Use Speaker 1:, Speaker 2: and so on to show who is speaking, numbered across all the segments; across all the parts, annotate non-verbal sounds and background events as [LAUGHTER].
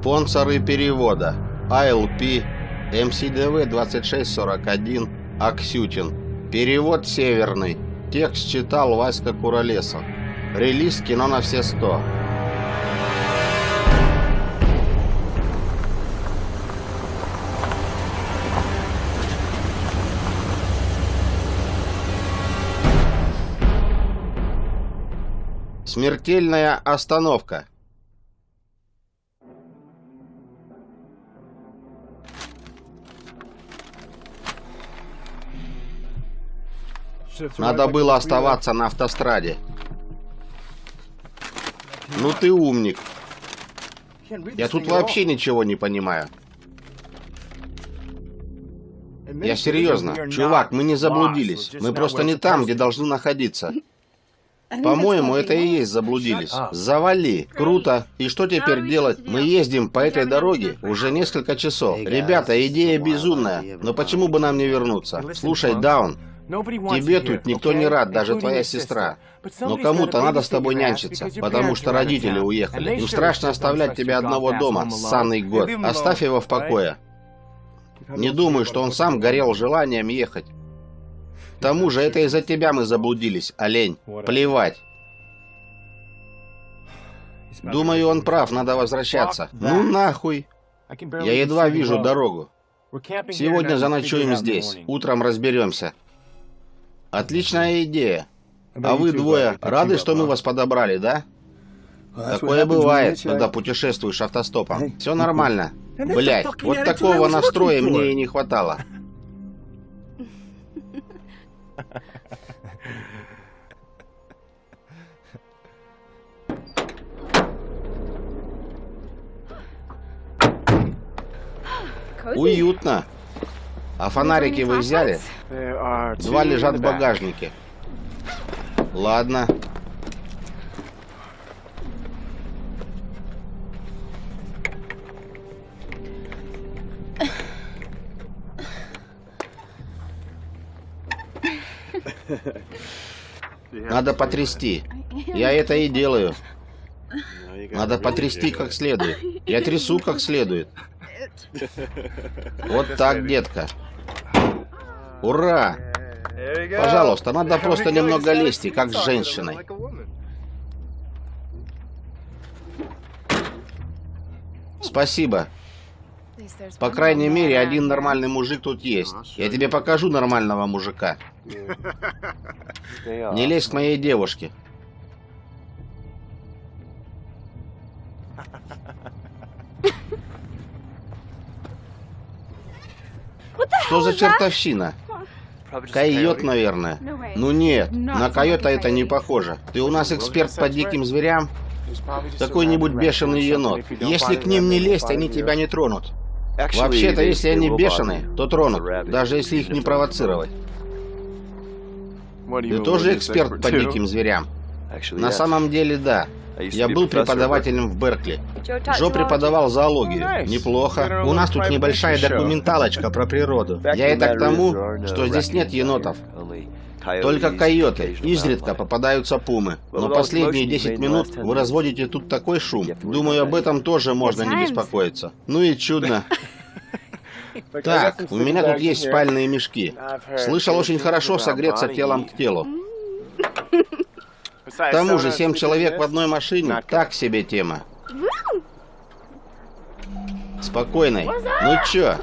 Speaker 1: Спонсоры перевода. ALP, МСДВ 2641, Аксютин. Перевод северный. Текст читал Васька Куролесов. Релиз кино на все сто. Смертельная остановка. Надо было оставаться на автостраде. Ну ты умник. Я тут вообще ничего не понимаю. Я серьезно. Чувак, мы не заблудились. Мы просто не там, где должны находиться. По-моему, это и есть заблудились. Завали. Круто. И что теперь делать? Мы ездим по этой дороге уже несколько часов. Ребята, идея безумная. Но почему бы нам не вернуться? Слушай, Даун, Тебе тут никто не рад, даже твоя сестра. Но кому-то надо с тобой нянчиться, потому что родители уехали. Им страшно оставлять тебя одного дома, ссаный год. Оставь его в покое. Не думаю, что он сам горел желанием ехать. К тому же это из-за тебя мы заблудились, олень. Плевать. Думаю, он прав, надо возвращаться. Ну нахуй. Я едва вижу дорогу. Сегодня заночуем здесь. Утром разберемся. Отличная идея. А вы двое рады, что мы вас подобрали, да? Такое бывает, когда путешествуешь автостопом. Все нормально. Блять, вот такого настроя мне и не хватало. Уютно. А фонарики вы взяли? Два лежат в багажнике. Ладно. Надо потрясти. Я это и делаю. Надо потрясти как следует. Я трясу как следует. [LAUGHS] Вот так, детка. Ура! Пожалуйста, надо просто немного лести, как с женщиной. Спасибо. По крайней мере, один нормальный мужик тут есть. Я тебе покажу нормального мужика. Не лезь к моей девушке. [LAUGHS] Что за чертовщина? Койот, наверное. Ну нет, на койота это не похоже. Ты у нас эксперт по диким зверям? Какой-нибудь бешеный енот. Если к ним не лезть, они тебя не тронут. Вообще-то, если они бешеные, то тронут, даже если их не провоцировать. Ты тоже эксперт по диким зверям? На самом деле, да. Я был преподавателем в Беркли. Джо преподавал зоологию. Неплохо. У нас тут небольшая документалочка про природу. Я это к тому, что здесь нет енотов. Только койоты. Изредка попадаются пумы. Но последние 10 минут вы разводите тут такой шум. Думаю, об этом тоже можно не беспокоиться. Ну и чудно. [LAUGHS] Так, у меня тут есть спальные мешки. Слышал, очень хорошо согреться телом к телу. [LAUGHS] К тому же, семь человек в одной машине – так себе тема. Спокойной. Ну чё?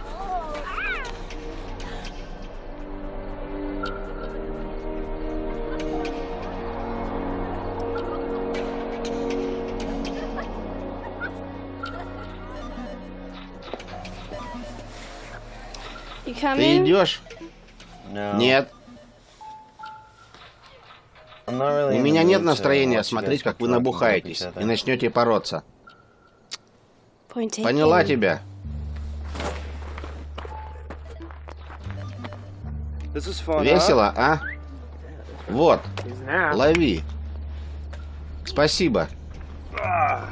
Speaker 1: Ты идешь? Нет. У меня нет настроения смотреть, как вы набухаетесь и начнете бороться. Поняла тебя. Весело, а? Вот, лови. Спасибо. А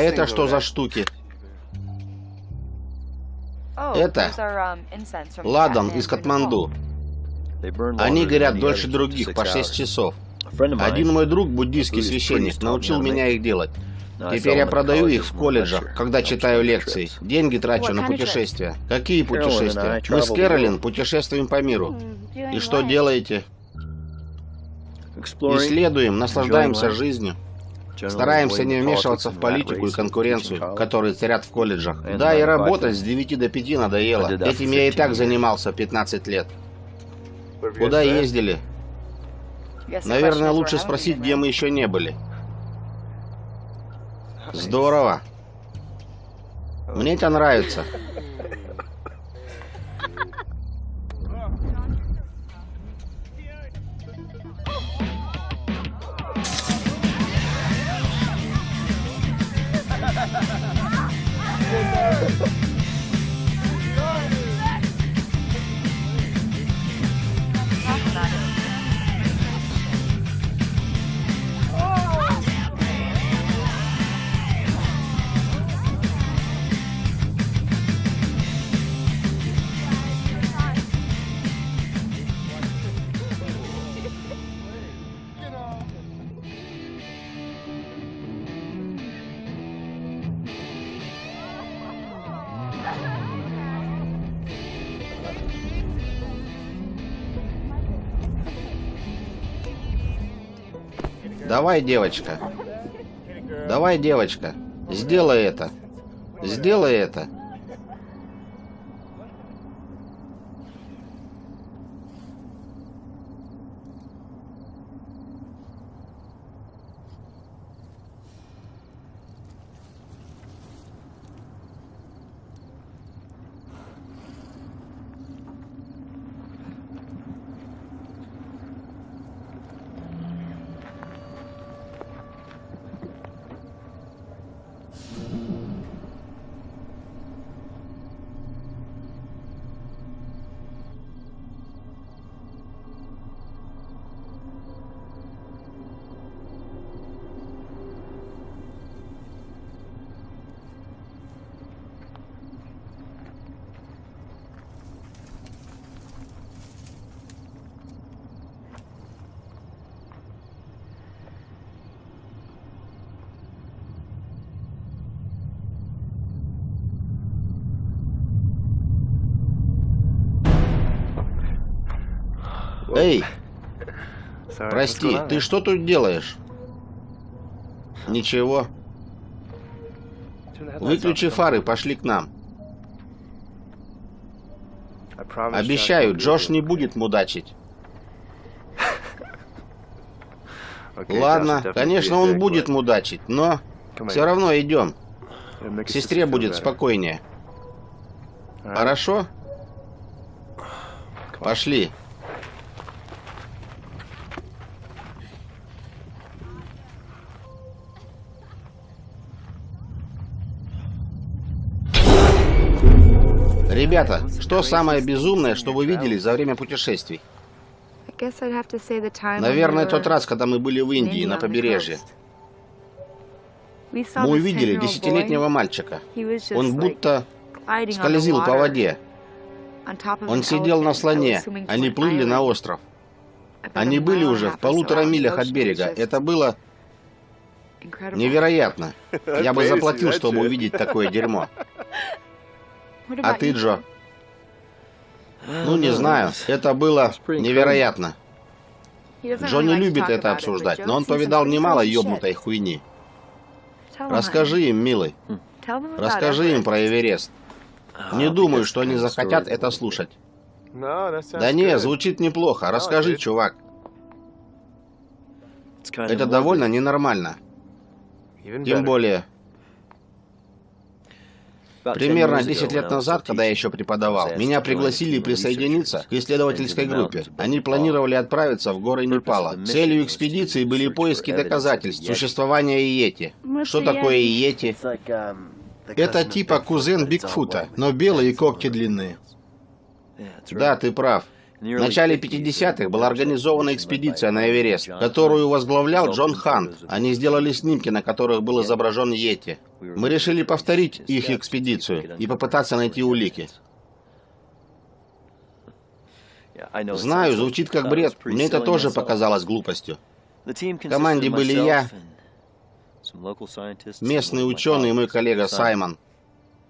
Speaker 1: это что за штуки? Это ладан из Катманду. Они горят дольше других, по 6 часов. Один мой друг, буддийский священник, научил меня их делать. Теперь я продаю их в колледжах, когда читаю лекции. Деньги трачу на путешествия. Какие путешествия? Мы с Кэролин путешествуем по миру. И что делаете? Исследуем, наслаждаемся жизнью. Стараемся не вмешиваться в политику и конкуренцию, которые царят в колледжах. Да, и работать с 9 до 5 надоело. Этим я и так занимался 15 лет. Куда ездили? Наверное, лучше спросить, где мы еще не были. Здорово. Мне это нравится. [LAUGHS] Давай, девочка. Давай, девочка. Сделай это. Сделай это. Прости, ты что тут делаешь? Ничего. Выключи фары, пошли к нам. Обещаю, Джош не будет мудачить. [LAUGHS] Ладно, конечно, он будет мудачить, но все равно идем. К сестре будет спокойнее. Хорошо? Пошли. Что самое безумное, что вы видели за время путешествий? Наверное, тот раз, когда мы были в Индии, на побережье. Мы увидели десятилетнего мальчика. Он будто скользил по воде. Он сидел на слоне. Они плыли на остров. Они были уже в полутора милях от берега. Это было невероятно. Я бы заплатил, чтобы увидеть такое дерьмо. А ты, Джо? Ну, не знаю. Это было невероятно. Джо не любит это обсуждать, но он повидал немало ёбнутой хуйни. Расскажи им, милый. Расскажи им про Эверест. Не думаю, что они захотят это слушать. Да не, звучит неплохо. Расскажи, чувак. Это довольно ненормально. Тем более, Примерно 10 лет назад, когда я еще преподавал, меня пригласили присоединиться к исследовательской группе. Они планировали отправиться в горы Непала. Целью экспедиции были поиски доказательств существования Иети. Что такое Иети? Это типа кузен Бигфута, но белые когти длинные. Да, ты прав. В начале 50-х была организована экспедиция на Эверест, которую возглавлял Джон Хант. Они сделали снимки, на которых был изображен Йети. Мы решили повторить их экспедицию и попытаться найти улики. Знаю, звучит как бред. Мне это тоже показалось глупостью. В команде были я, Местный ученый и мой коллега Саймон.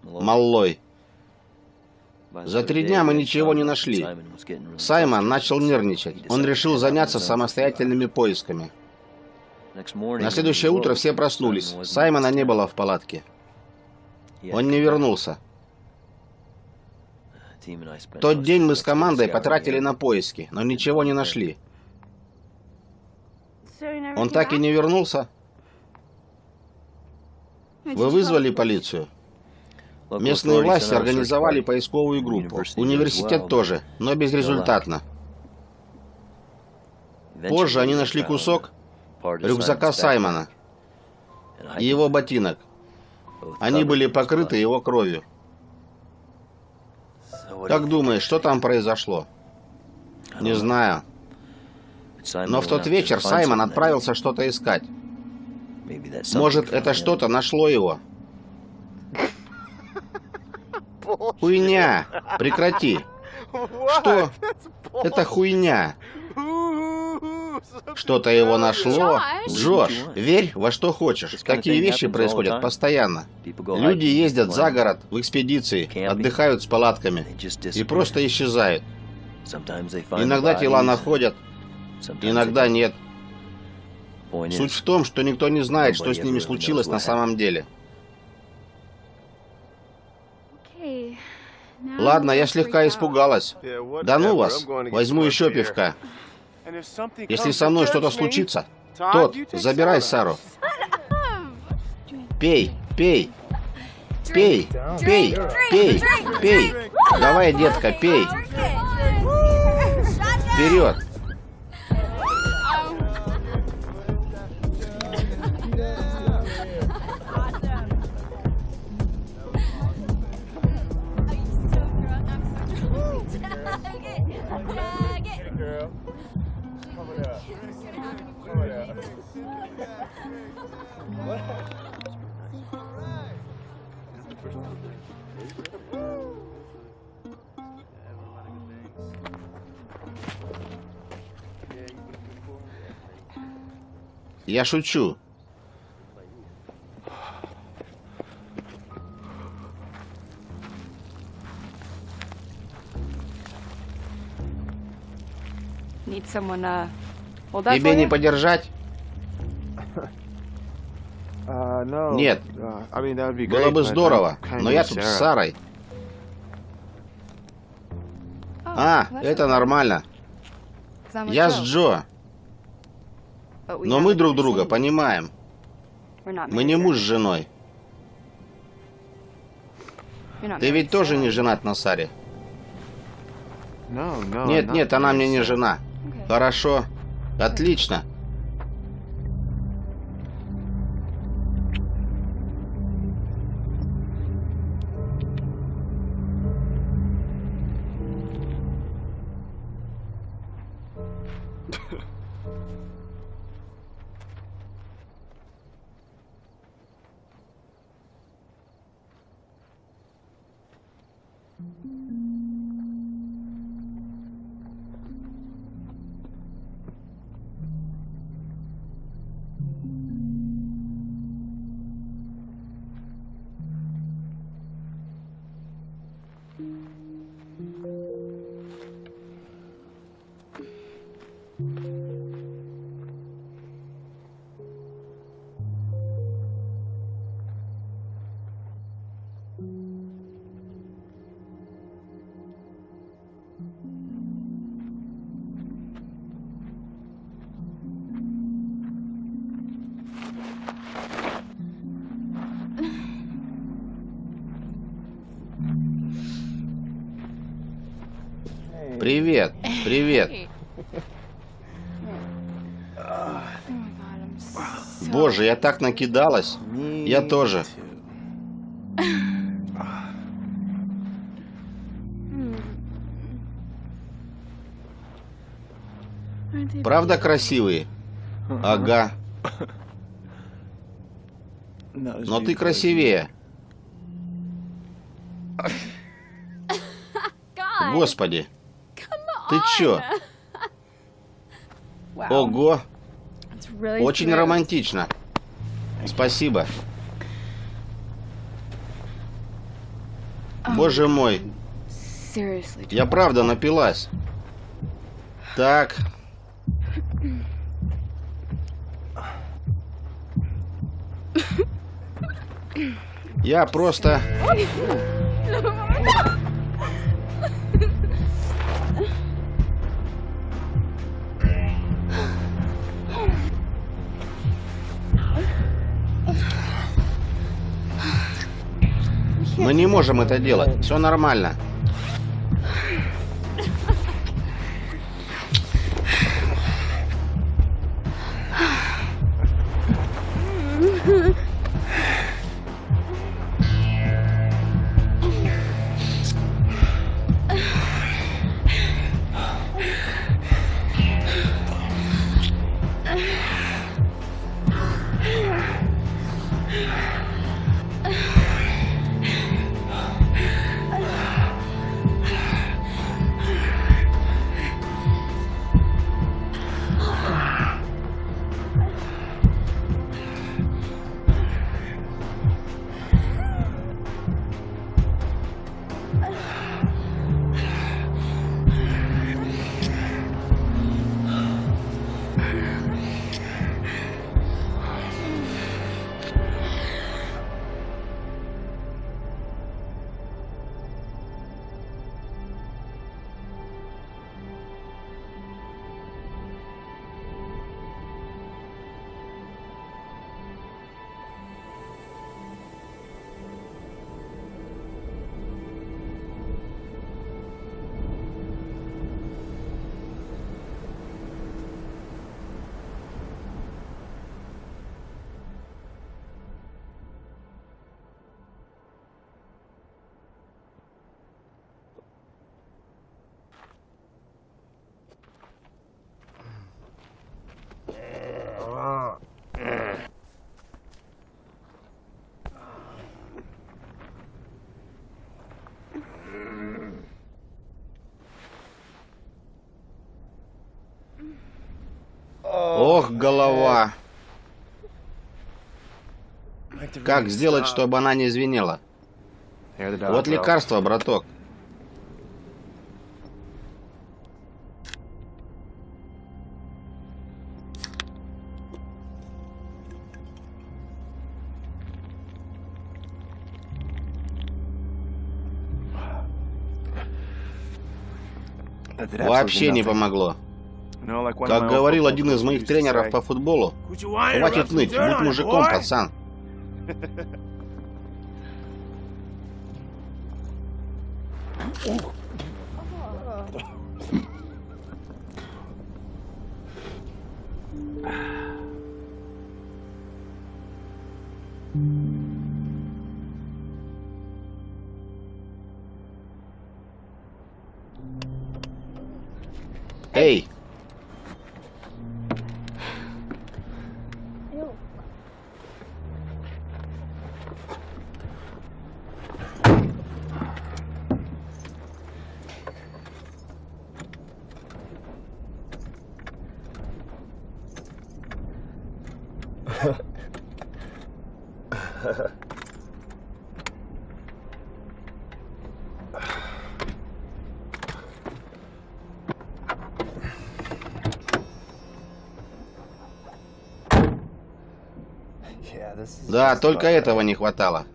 Speaker 1: Маллой. За три дня мы ничего не нашли. Саймон начал нервничать. Он решил заняться самостоятельными поисками. На следующее утро все проснулись. Саймона не было в палатке. Он не вернулся. Тот день мы с командой потратили на поиски, но ничего не нашли. Он так и не вернулся? Вы вызвали полицию? Местные власти организовали поисковую группу. Университет тоже, но безрезультатно. Позже они нашли кусок рюкзака Саймона и его ботинок. Они были покрыты его кровью. Как думаешь, что там произошло? Не знаю. Но в тот вечер Саймон отправился что-то искать. Может, это что-то нашло его. Хуйня! Прекрати! Что? Это хуйня. Что-то его нашло. Джош, верь во что хочешь. Такие вещи происходят постоянно. Люди ездят за город в экспедиции, отдыхают с палатками и просто исчезают. Иногда тела находят, иногда нет. Суть в том, что никто не знает, что с ними случилось на самом деле. Ладно, я слегка испугалась. Да ну вас, возьму еще пивка. Если со мной что-то случится, тот, забирай Сару. Пей, пей. Пей, пей, пей, пей. Давай, детка, пей. Вперед. Я шучу. Uh, Тебе не подержать? Uh, Нет. Uh, Было бы здорово, но я тут с Сарой. Oh, а, это нормально. Я с Джо. Но мы друг друга понимаем. Мы не муж с женой. Ты ведь тоже не женат на Саре? Нет, нет, она мне не жена. Хорошо. Отлично. Привет, привет. Боже, я так накидалась. Я тоже. Правда красивые? Ага. Но ты красивее. Господи. Ты чё? Ого! Очень романтично. Спасибо. Боже мой. Я правда напилась. Так. [LAUGHS] Я просто... Мы не можем это делать. Все нормально. Голова. Как сделать, чтобы она не звенела? Вот лекарство, браток. Вообще не помогло. Как говорил один из моих тренеров по футболу, хватит ныть, будь мужиком, пацан. [LAUGHS] Эй! Да, только этого не хватало.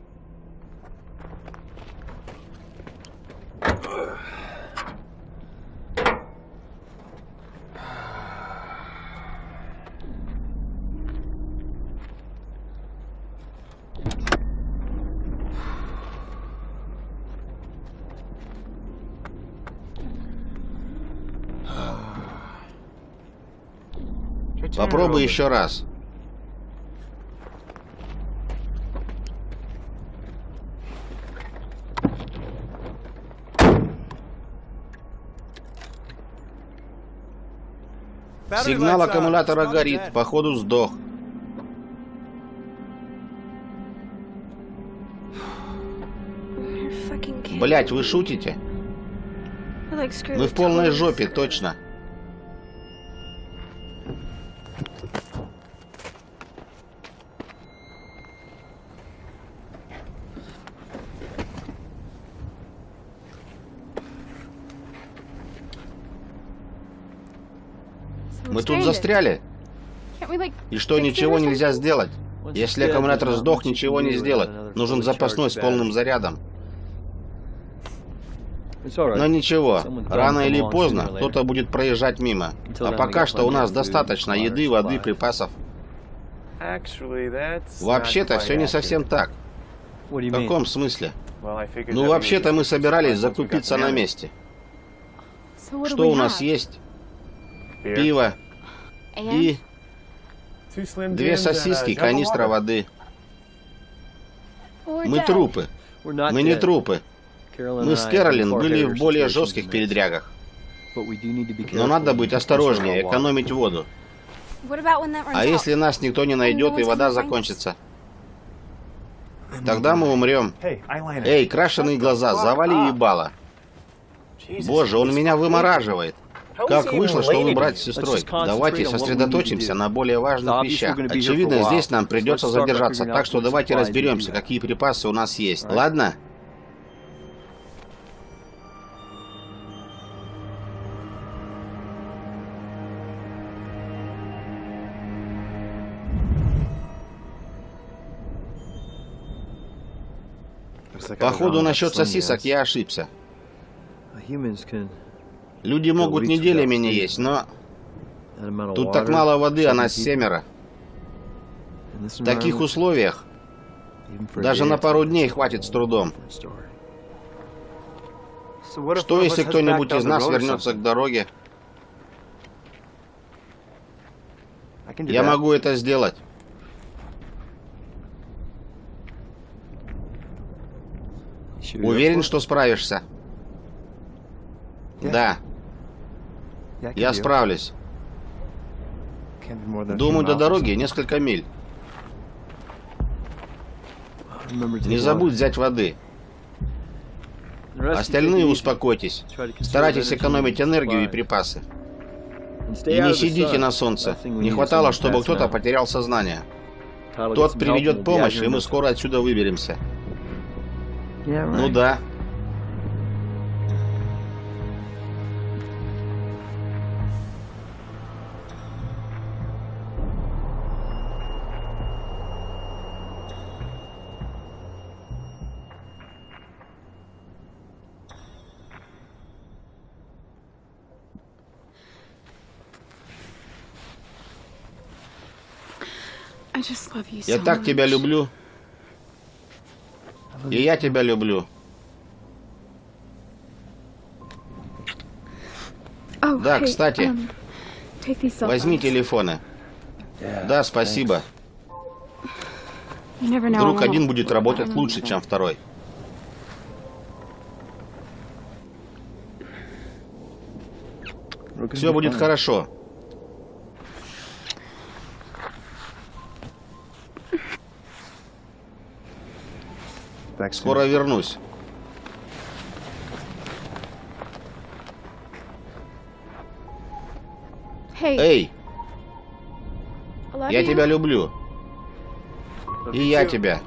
Speaker 1: Попробуй еще раз. Сигнал аккумулятора горит. Походу сдох. Блять, вы шутите? Мы в полной жопе, точно. Застряли. И что, ничего нельзя сделать? Если аккумулятор сдох, ничего не сделать. Нужен запасной с полным зарядом. Но ничего, рано или поздно кто-то будет проезжать мимо. А пока что у нас достаточно еды, воды, припасов. Вообще-то все не совсем так. В каком смысле? Ну, вообще-то мы собирались закупиться на месте. Что у нас есть? Пиво и две сосиски, канистра воды. Мы трупы. Мы не трупы. Мы с Кэролин были в более жестких передрягах. Но надо быть осторожнее, экономить воду. А если нас никто не найдет и вода закончится? Тогда мы умрем. Эй, крашеные глаза, завали ебало. Боже, он меня вымораживает. Как вышло, что вы брать с сестрой? Давайте сосредоточимся на более важных вещах. Очевидно, здесь нам придется задержаться, так что давайте разберемся, какие припасы у нас есть. Ладно? Походу, насчет сосисок я ошибся. Люди могут неделями не есть, но... Тут так мало воды, а нас семеро. В таких условиях даже на пару дней хватит с трудом. Что, если кто-нибудь из нас вернется к дороге? Я могу это сделать. Уверен, что справишься? Да. Я справлюсь. Думаю, до дороги несколько миль. Не забудь взять воды. Остальные успокойтесь. Старайтесь экономить энергию и припасы. И не сидите на солнце. Не хватало, чтобы кто-то потерял сознание. Тот приведет помощь, и мы скоро отсюда выберемся. Ну да. Я так тебя люблю. И я тебя люблю. Oh, да, кстати, um, возьми телефоны. Да, спасибо. Вдруг один будет работать лучше, чем второй. Все будет хорошо. Скоро вернусь. Эй! Я тебя люблю. И я тебя.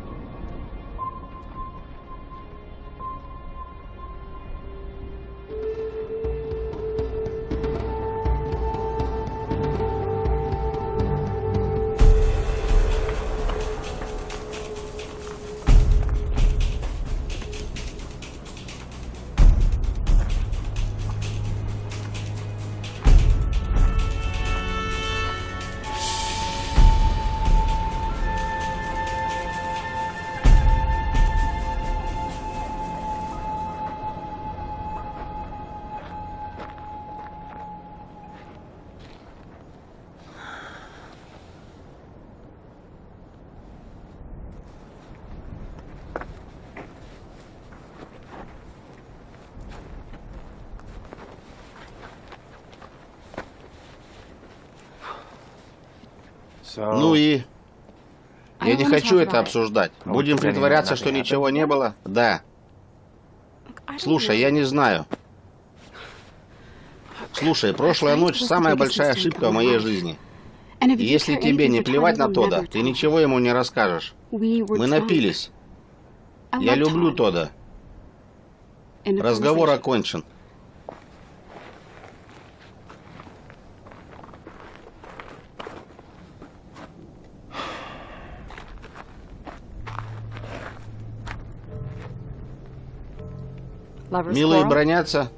Speaker 1: Ну и... Я не хочу это обсуждать. Будем притворяться, что ничего не было? Да. Слушай, я не знаю. Слушай, прошлая ночь самая большая ошибка в моей жизни. если тебе не плевать на Тода, ты ничего ему не расскажешь. Мы напились. Я люблю Тода. Разговор окончен. Милые бронятся.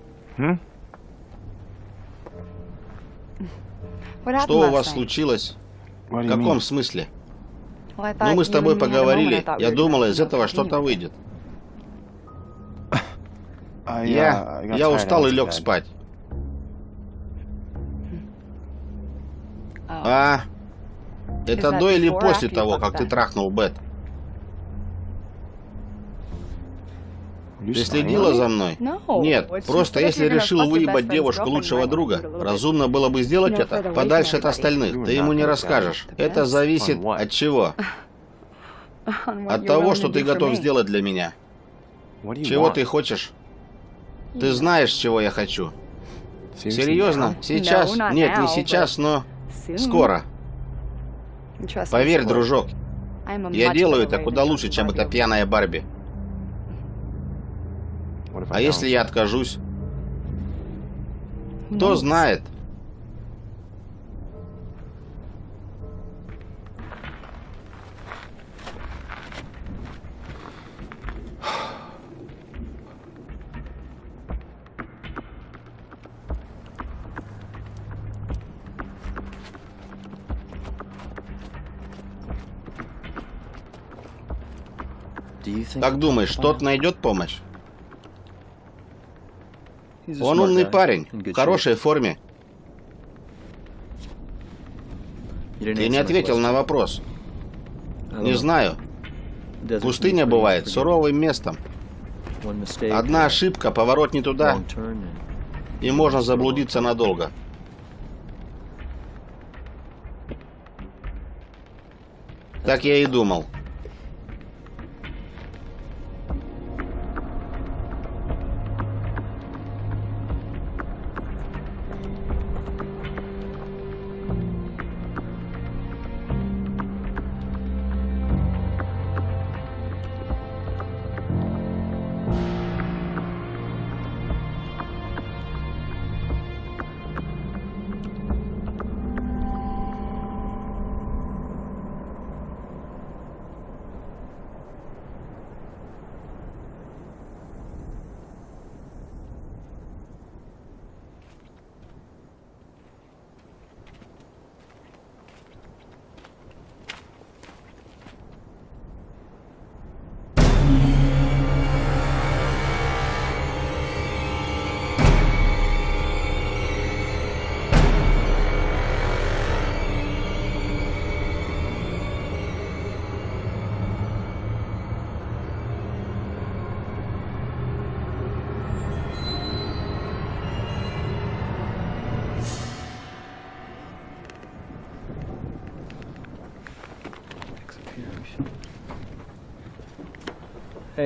Speaker 1: Что у вас случилось? В каком смысле? Ну, мы с тобой поговорили. Я думала, из этого что-то выйдет. Я... Я устал и лег спать. А... Это до или после того, как ты трахнул Бет? Ты следила за мной? Нет, просто если решил выебать девушку лучшего друга, разумно было бы сделать это подальше от остальных. Ты ему не расскажешь. Это зависит от чего? [LAUGHS] От того, что ты готов сделать для меня. Чего ты хочешь? Ты знаешь, чего я хочу. Серьезно? Сейчас? Нет, не сейчас, но скоро. Поверь, дружок, я делаю это куда лучше, чем эта пьяная Барби. А если я откажусь? Кто знает? Как думаешь, тот найдет помощь? Он умный парень, в хорошей форме. Ты не ответил на вопрос. Не знаю. Пустыня бывает суровым местом. Одна ошибка, поворот не туда, и можно заблудиться надолго. Так я и думал.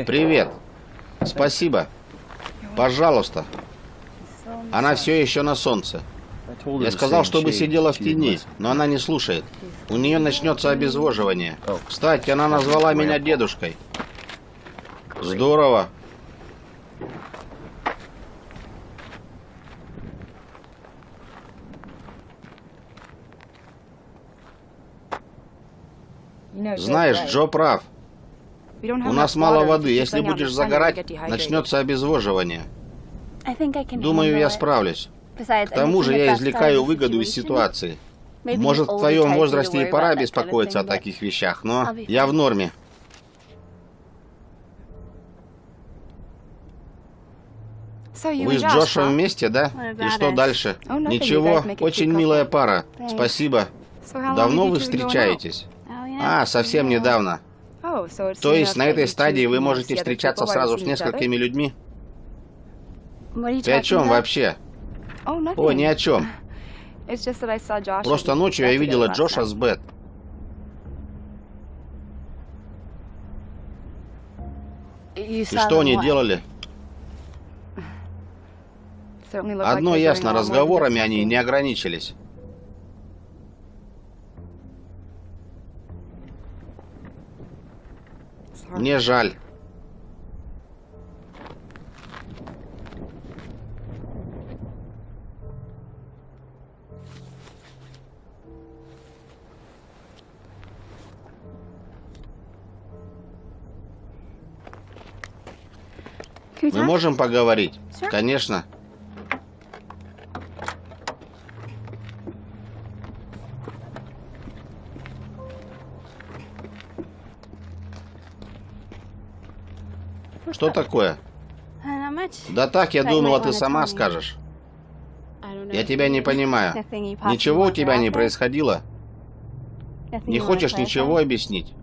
Speaker 1: Привет. Спасибо. Пожалуйста. Она все еще на солнце. Я сказал, чтобы сидела в тени, но она не слушает. У нее начнется обезвоживание. Кстати, она назвала меня дедушкой. Здорово. Знаешь, Джо прав. У нас мало воды. Если будешь загорать, начнется обезвоживание. Думаю, я справлюсь. К тому же я извлекаю выгоду из ситуации. Может, в твоем возрасте и пора беспокоиться о таких вещах, но я в норме. Вы с Джошем вместе, да? И что дальше? Ничего, очень милая пара. Спасибо. Давно вы встречаетесь? А, совсем недавно. То есть на этой стадии вы можете встречаться сразу с несколькими людьми? Ты о чем вообще? О, ни о чем. [LAUGHS] Просто ночью я видела Джоша с Бет. И что они делали? Одно ясно, разговорами они не ограничились. Мне жаль. Мы можем поговорить? Конечно. Что такое? Да так, я думала, ты сама скажешь. Я тебя не понимаю. Ничего у тебя не происходило? Не хочешь ничего объяснить?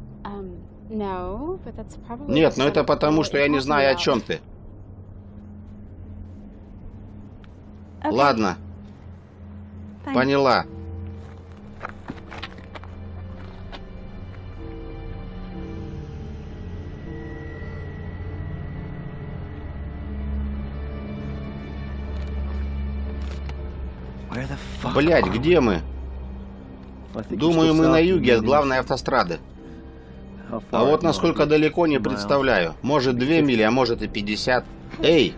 Speaker 1: Нет, но это потому, что я не знаю, о чем ты. Ладно. Поняла. Блять, где мы? Думаю, мы на юге от главной автострады. А вот насколько далеко, не представляю. Может, две мили, а может и пятьдесят. Эй!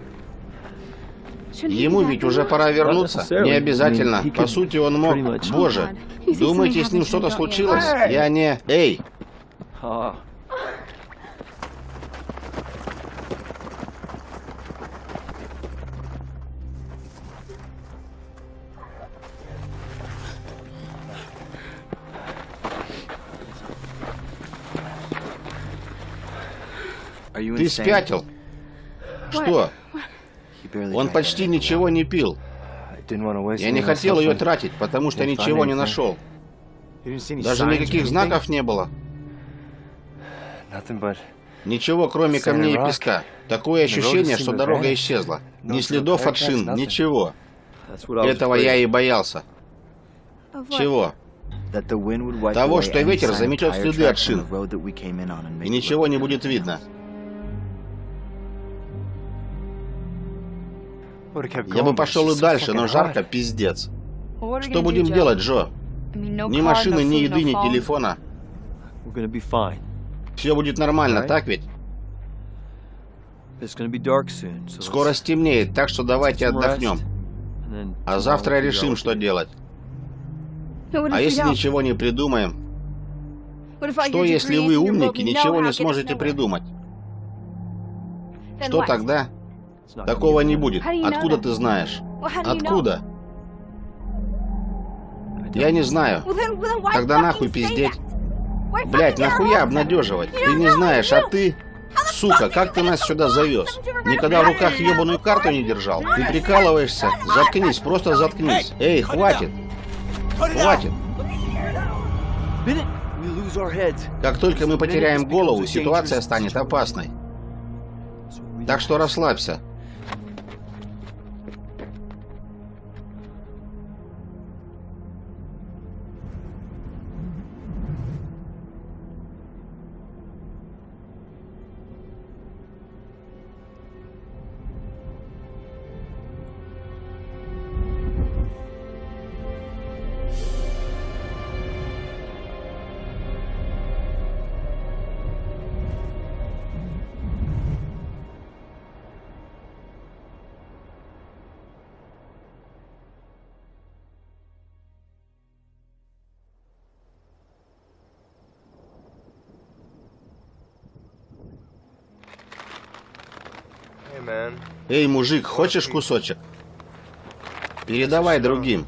Speaker 1: Ему ведь уже пора вернуться. Не обязательно. По сути, он мог... Боже, думаете, с ним что-то случилось? Я не... Эй! Ты спятил? Что? Он почти ничего не пил. Я не хотел ее тратить, потому что ничего не нашел. Даже никаких знаков не было. Ничего, кроме камней и песка. Такое ощущение, что дорога исчезла. Ни следов от шин, ничего. Этого я и боялся. Чего? Того, что ветер заметет следы от шин. И ничего не будет видно. Я бы пошел и дальше, но жарко пиздец. Что будем делать, Джо? Ни машины, ни еды, ни телефона. Все будет нормально, так ведь? Скоро стемнеет, так что давайте отдохнем. А завтра решим, что делать. А если ничего не придумаем? Что, если вы умники, ничего не сможете придумать? Что тогда? Такого не будет. Откуда ты знаешь? Откуда? Я не знаю. Тогда нахуй пиздеть. Блять, нахуя обнадеживать? Ты не знаешь, а ты... Сука, как ты нас сюда завез? Никогда в руках ебаную карту не держал? Ты прикалываешься? Заткнись, просто заткнись. Эй, хватит. Хватит. Как только мы потеряем голову, ситуация станет опасной. Так что расслабься. Эй, мужик, хочешь кусочек? Передавай другим.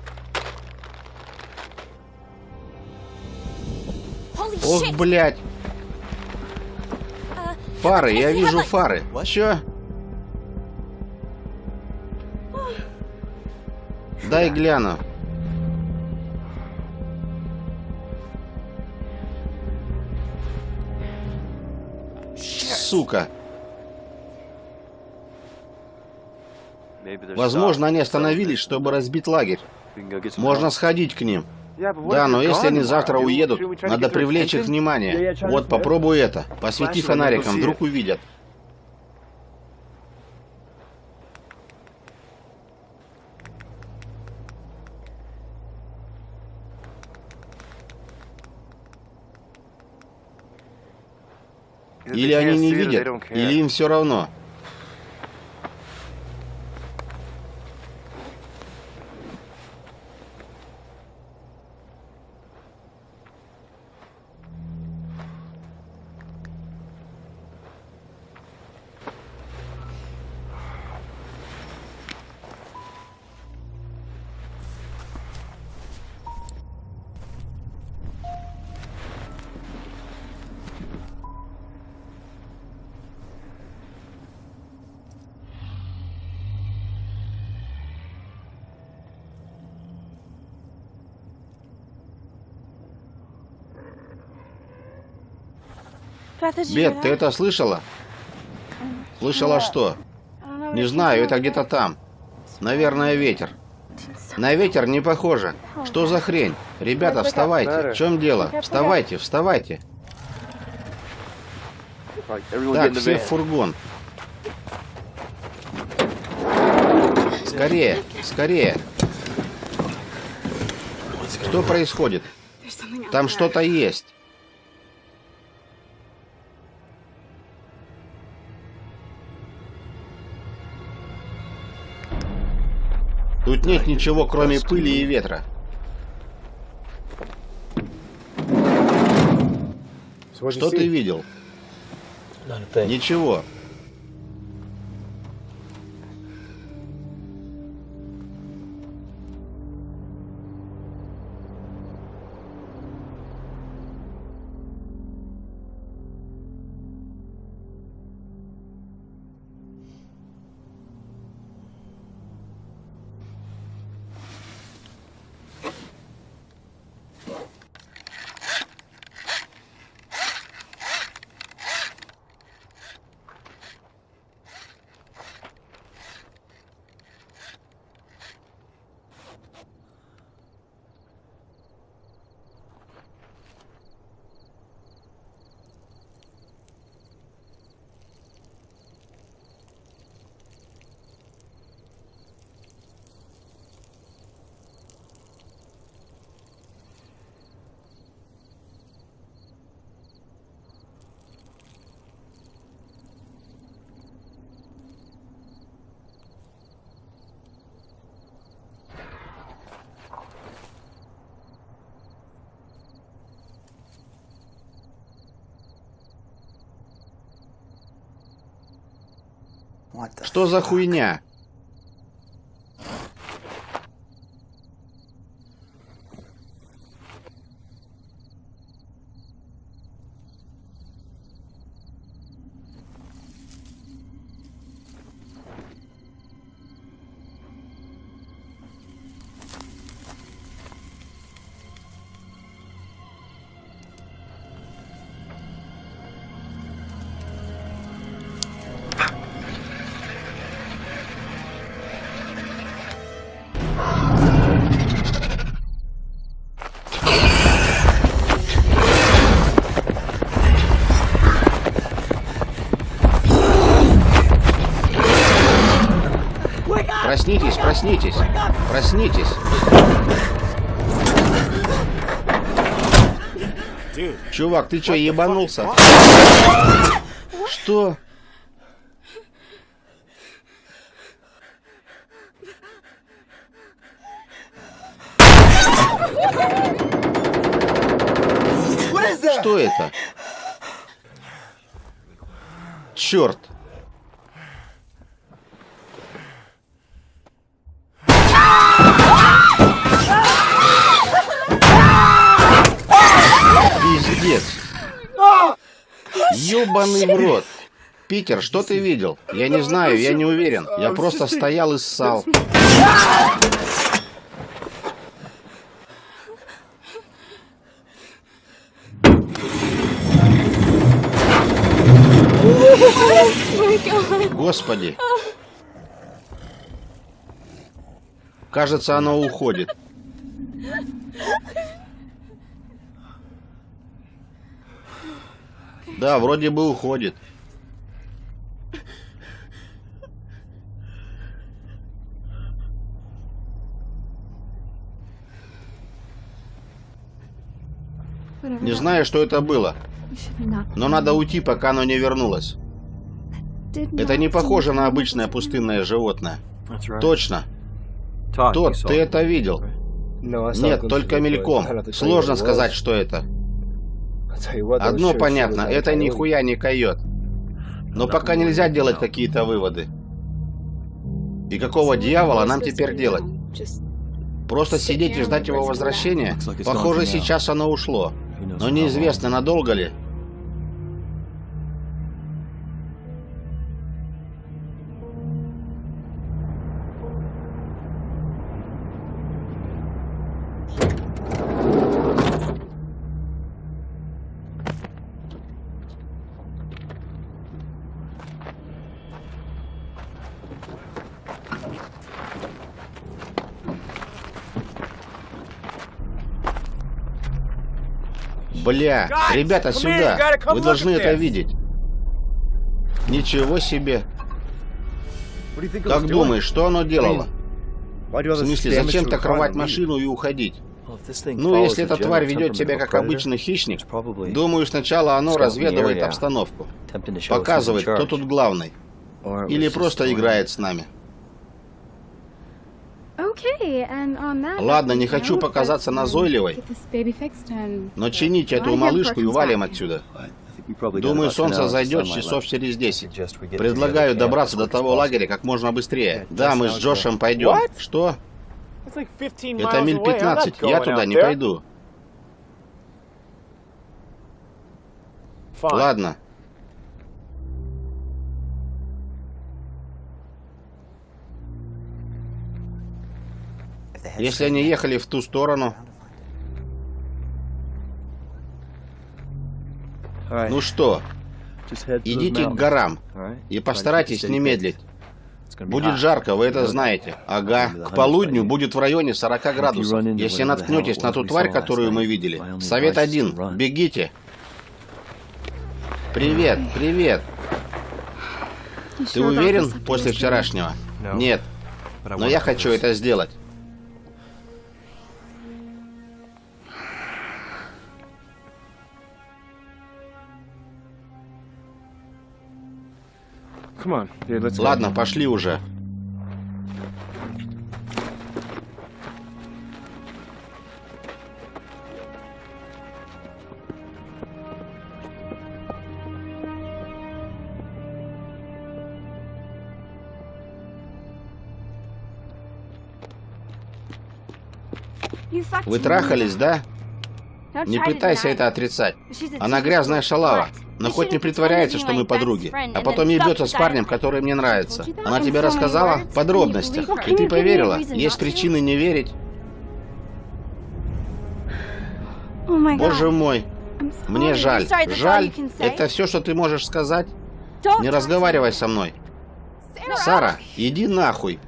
Speaker 1: Ох, блядь. Фары, я вижу фары. Чё? Дай гляну. Сука. Возможно, они остановились, чтобы разбить лагерь. Можно сходить к ним. Да, но если они завтра уедут, надо привлечь их внимание. Вот, попробуй это. Посвети фонариком, вдруг увидят. Или они не видят, или им все равно. Бет, ты это слышала? Слышала что? Не знаю, это где-то там. Наверное, ветер. На ветер не похоже. Что за хрень? Ребята, вставайте. В чем дело? Вставайте, вставайте. Так, все в фургон. Скорее, скорее. Что происходит? Там что-то есть. Тут нет ничего, кроме пыли и ветра. Что ты видел? Ничего. Что за хуйня? Проснитесь, проснитесь. Чувак, ты что, ебанулся? Что? Что это? Черт! Пиздец. Ёбаный в рот. Питер, что ты видел? Я не знаю, я не уверен. Я просто стоял и ссал. Господи. Кажется, оно уходит. Да, вроде бы уходит. Не знаю, что это было. Но надо уйти, пока оно не вернулось. Это не похоже на обычное пустынное животное. Точно. Тот, ты это видел? Нет, только мельком. Сложно сказать, что это. Одно понятно, это нихуя не койот. Но пока нельзя делать какие-то выводы. И какого дьявола нам теперь делать? Просто сидеть и ждать его возвращения? Похоже, сейчас оно ушло. Но неизвестно, надолго ли. Бля, ребята, сюда! Вы должны это видеть. Ничего себе. Как думаешь, что оно делало? В смысле, зачем так рвать машину и уходить? Ну, если эта тварь ведет себя как обычный хищник, думаю, сначала оно разведывает обстановку. Показывает, кто тут главный. Или просто играет с нами. Ладно, не хочу показаться назойливой, но чинить эту малышку и валим отсюда. Думаю, солнце зайдет часов через 10. Предлагаю добраться до того лагеря как можно быстрее. Да, мы с Джошем пойдем. Что? Это миль 15, я туда не пойду. Ладно. Если они ехали в ту сторону... Ну что, идите к горам и постарайтесь не медлить. Будет жарко, вы это знаете. Ага. К полудню будет в районе 40 градусов. Если наткнетесь на ту тварь, которую мы видели, совет один. Бегите. Привет, привет. Ты уверен после вчерашнего? Нет. Но я хочу это сделать. Ладно, пошли уже. Вы трахались, да? Не пытайся это отрицать. Она грязная шалава. Но хоть не притворяется, что мы подруги, а потом ебется с парнем, который мне нравится. Она тебе рассказала в подробностях, и ты поверила. Есть причины не верить. Боже мой, мне жаль. Жаль? Это все, что ты можешь сказать? Не разговаривай со мной. Сара, иди нахуй.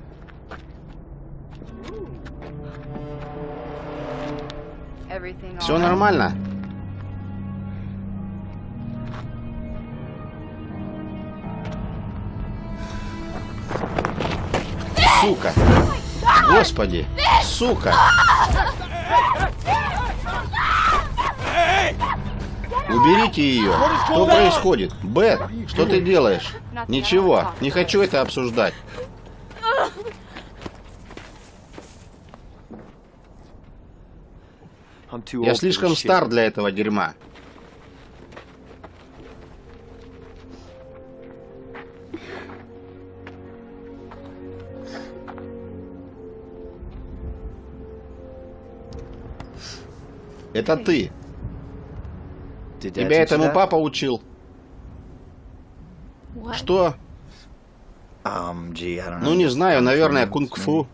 Speaker 1: Все нормально? Сука! Господи! Сука! Уберите ее! Что происходит? Бет, что ты делаешь? Ничего, не хочу это обсуждать. Я слишком стар для этого дерьма. Это ты. Тебя этому папа учил. Что? Um, ну, не знаю, наверное, кунг-фу.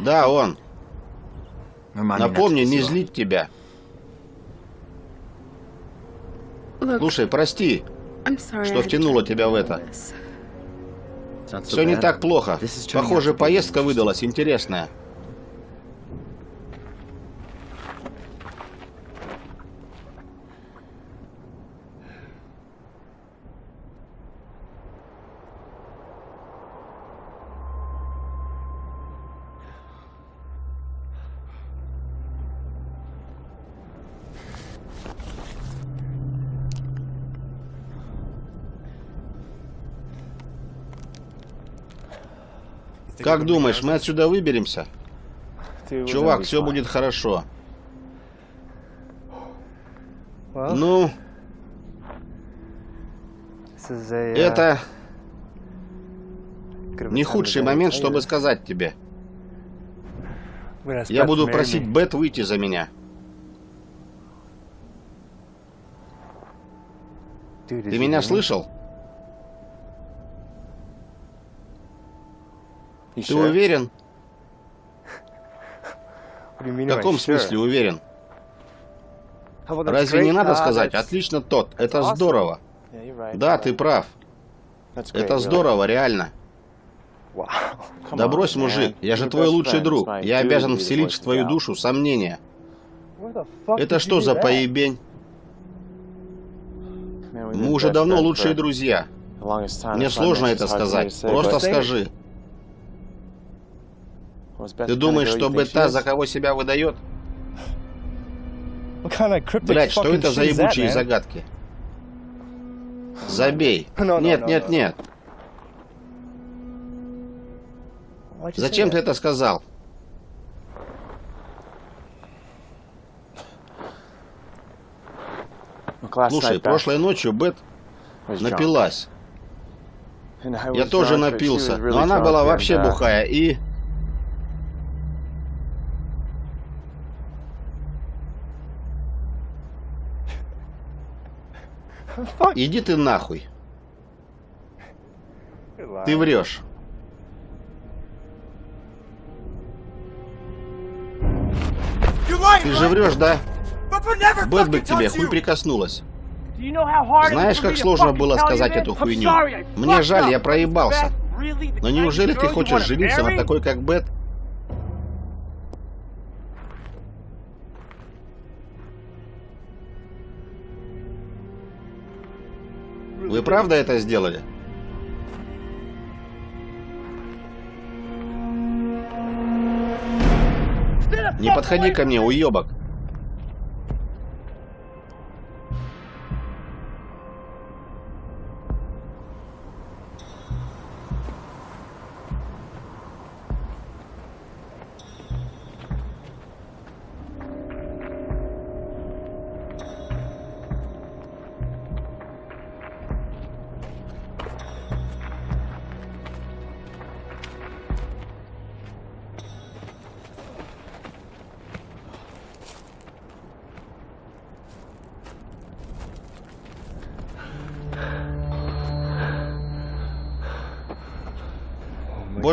Speaker 1: Да, он. Напомни, не злить тебя. Слушай, прости, что втянула тебя в это. Все не так плохо. Похоже, поездка выдалась интересная. Как думаешь, мы отсюда выберемся? Чувак, все будет хорошо. Ну... Это... Не худший момент, чтобы сказать тебе. Я буду просить Бет выйти за меня. Ты меня слышал? Ты уверен? В каком смысле уверен? Разве не надо сказать, отлично тот, это здорово. Да, ты прав. Это здорово, реально. [LAUGHS] Да брось, мужик, я же твой лучший друг. Я обязан вселить в твою душу сомнения. Это что за поебень? Мы уже давно лучшие друзья. Мне сложно это сказать. Просто скажи. Ты думаешь, что Бета за кого себя выдает? Блять, что это за ебучие загадки? Забей. [LAUGHS] Нет, нет, нет. Зачем ты это сказал? Слушай, прошлой ночью Бет напилась. Я тоже напился, но она была вообще бухая и... Иди ты нахуй. Ты врешь. Ты же врешь, да? Бэт бы к тебе хуй прикоснулась. Знаешь, как сложно было сказать эту хуйню? Мне жаль, я проебался. Но неужели ты хочешь жениться на такой, как Бет? Вы правда это сделали? Не подходи ко мне, уебок.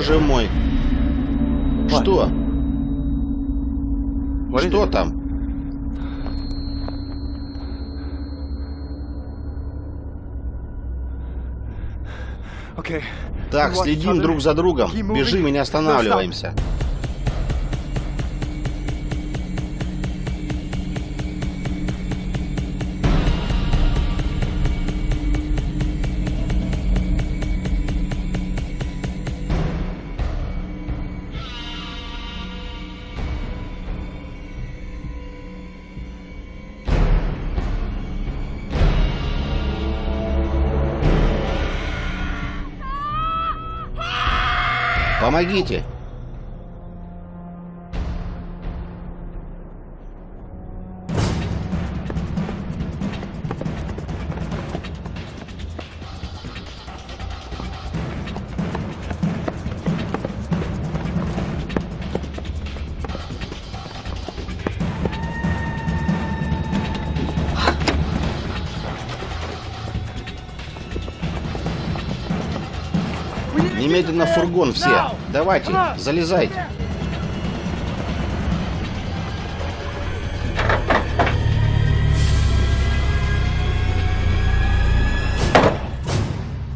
Speaker 1: Боже мой. Что? Что там? Так, следим друг за другом. Бежим и не останавливаемся. Помогите! Немедленно в фургон все. Давайте, залезайте.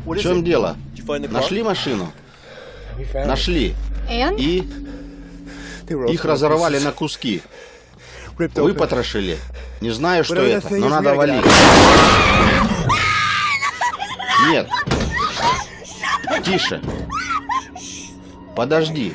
Speaker 1: В чем дело? Нашли машину? Нашли. И их разорвали на куски. Вы потрошили. Не знаю, что это, но надо валить. Нет. Тише. Подожди.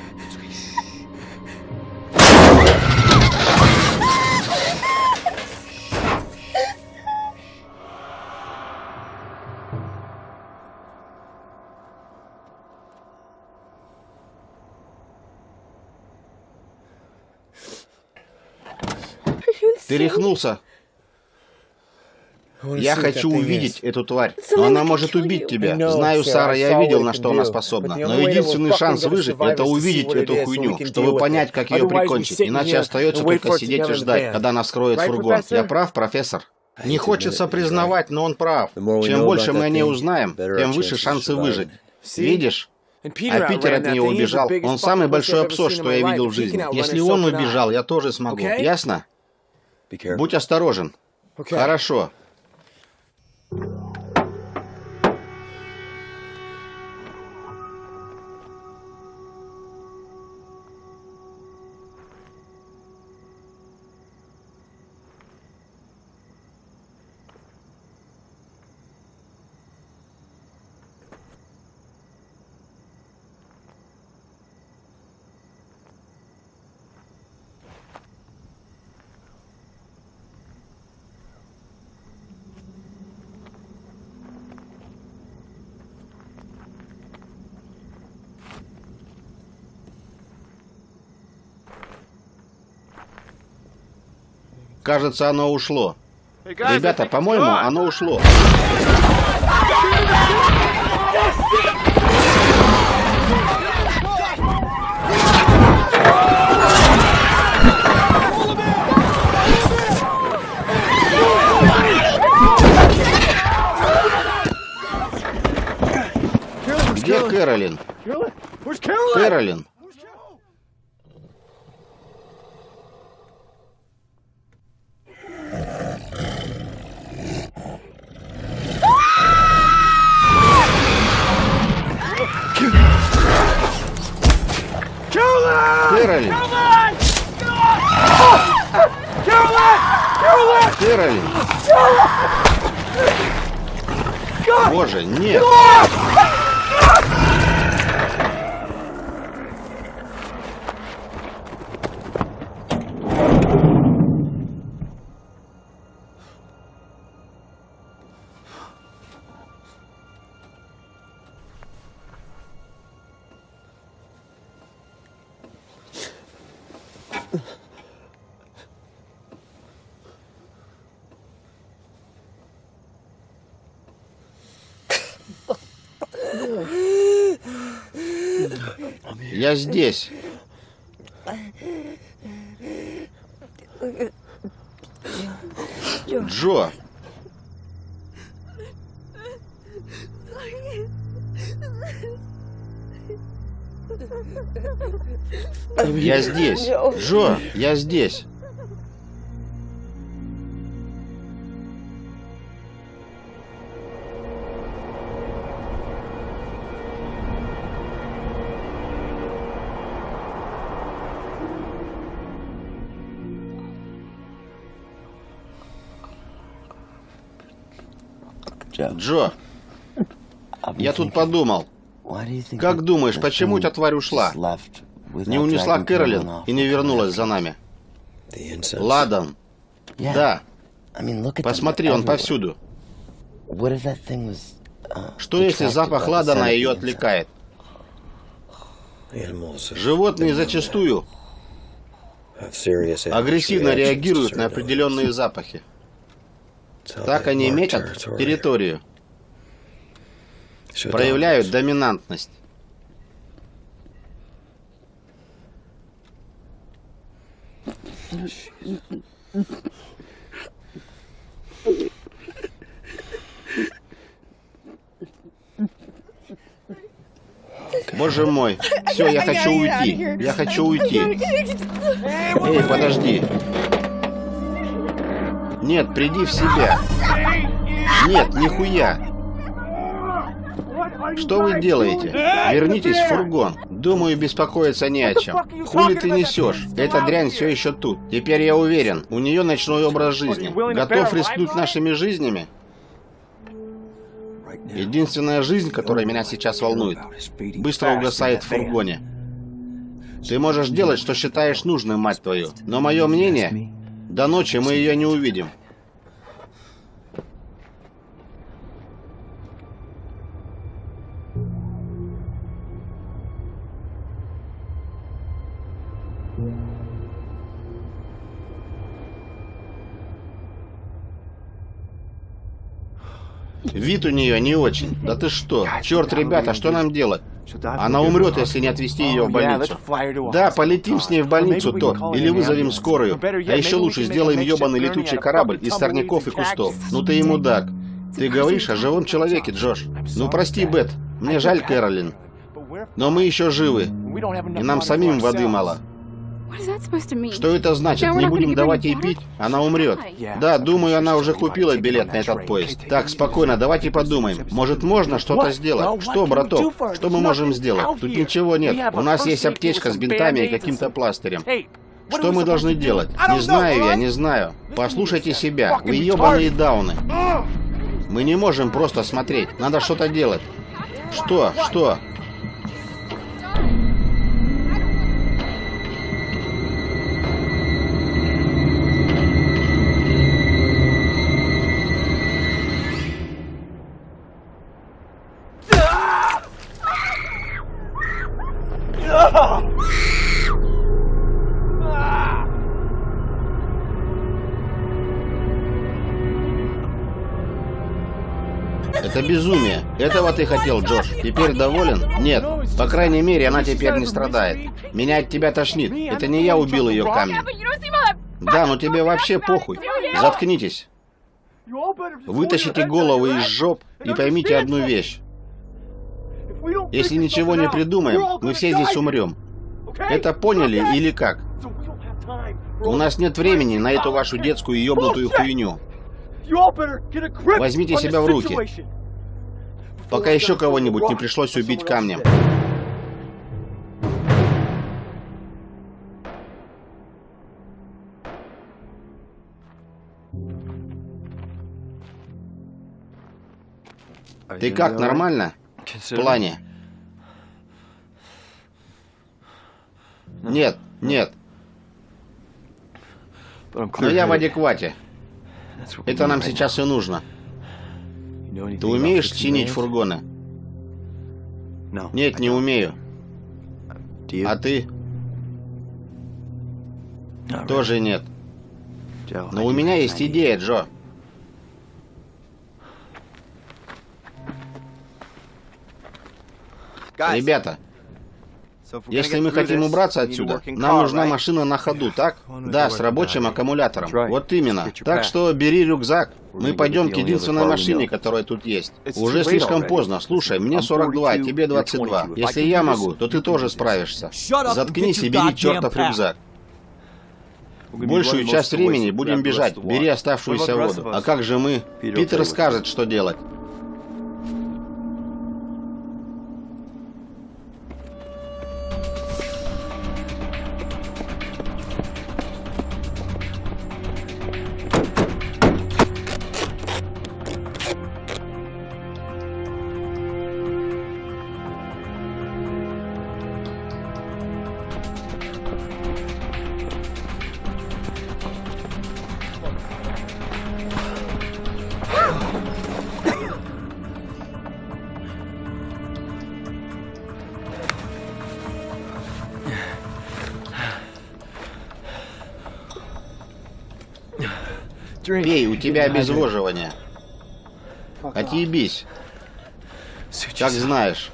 Speaker 1: Ты рехнулся? Я хочу увидеть эту тварь, но она может убить тебя. Знаю, Сара, я видел, на что она способна. Но единственный шанс выжить — это увидеть эту хуйню, чтобы понять, как ее прикончить. Иначе остается только сидеть и ждать, когда она вскроет фургон. Я прав, профессор? Не хочется признавать, но он прав. Чем больше мы о ней узнаем, тем выше шансы выжить. Видишь? А Питер от нее убежал. Он самый большой абсос, что я видел в жизни. Если он убежал, я тоже смогу. Ясно? Будь осторожен. Хорошо. Yeah. Кажется, оно ушло. Ребята, по-моему, оно ушло. Где Кэролин? Кэролин! Нет! Я здесь. Джо. Я здесь. Джо, я здесь. Тут подумал. Как думаешь, почему эта тварь ушла? Не унесла Кэролин и не вернулась за нами? Ладан. Да. Посмотри, он повсюду. Что если запах ладана ее отвлекает? Животные зачастую агрессивно реагируют на определенные запахи. Так они метят территорию. Проявляют доминантность. Боже мой. Все, я хочу уйти. Я хочу уйти. Эй, подожди. Нет, приди в себя. Нет, нихуя. Что вы делаете? Вернитесь в фургон. Думаю, беспокоиться не о чем. Хули ты несешь? Эта дрянь все еще тут. Теперь я уверен, у нее ночной образ жизни. Готов рискнуть нашими жизнями? Единственная жизнь, которая меня сейчас волнует, быстро угасает в фургоне. Ты можешь делать, что считаешь нужным, мать твою. Но мое мнение, до ночи мы ее не увидим. Вид у нее не очень. Да ты что? Черт, ребята, что нам делать? Она умрет, если не отвезти ее в больницу. Да, полетим с ней в больницу, то. Или вызовем скорую. А еще лучше сделаем ебаный летучий корабль из сорняков и кустов. Ну ты и мудак. Ты говоришь о живом человеке, Джош. Ну прости, Бет. Мне жаль Кэролин. Но мы еще живы. И нам самим воды мало. Что это значит? Не будем давать ей пить? Она умрет. Да, думаю, она уже купила билет на этот поезд. Так, спокойно, давайте подумаем. Может, можно что-то сделать? Что, браток? Что мы можем сделать? Тут ничего нет. У нас есть аптечка с бинтами и каким-то пластырем. Что мы должны делать? Не знаю я, не знаю. Послушайте себя. Вы ебаные дауны. Мы не можем просто смотреть. Надо что-то делать. Что? Что? Этого ты хотел, Джош. Теперь доволен? Нет. По крайней мере, она теперь не страдает. Меня от тебя тошнит. Это не я убил ее камнем. Да, но тебе вообще похуй. Заткнитесь. Вытащите головы из жоп и поймите одну вещь. Если ничего не придумаем, мы все здесь умрем. Это поняли или как? У нас нет времени на эту вашу детскую ёбнутую хуйню. Возьмите себя в руки. Пока еще кого-нибудь не пришлось убить камнем. Ты как, нормально? В плане? Нет, нет. Но я в адеквате. Это нам сейчас и нужно. Ты умеешь чинить фургоны? Нет, не умею. А ты? Тоже нет. Но у меня есть идея, Джо. Ребята, если мы хотим убраться отсюда, нам нужна машина на ходу, так? Да, с рабочим аккумулятором. Вот именно. Так что бери рюкзак. Мы пойдем к единственной машине, которая тут есть. Уже слишком поздно. Слушай, мне 42, тебе 22. Если я могу, то ты тоже справишься. Заткнись и бери чертов рюкзак. Большую часть времени будем бежать. Бери оставшуюся воду. А как же мы? Питер скажет, что делать. Тебя обезвоживание. Отъебись. Как знаешь.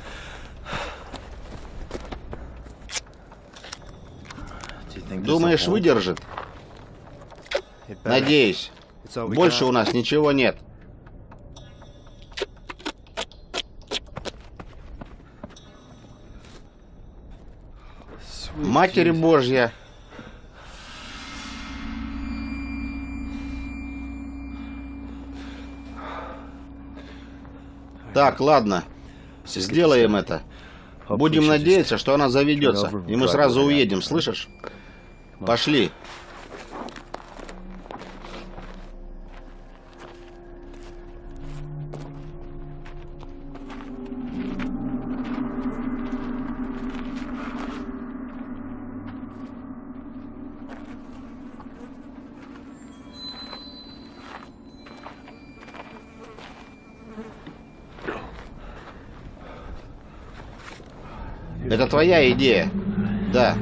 Speaker 1: Думаешь, выдержит? Надеюсь. Больше у нас ничего нет. Матерь Божья. Так, ладно. Сделаем это. Будем надеяться, что она заведется, и мы сразу уедем, слышишь? Пошли. Твоя идея? Да.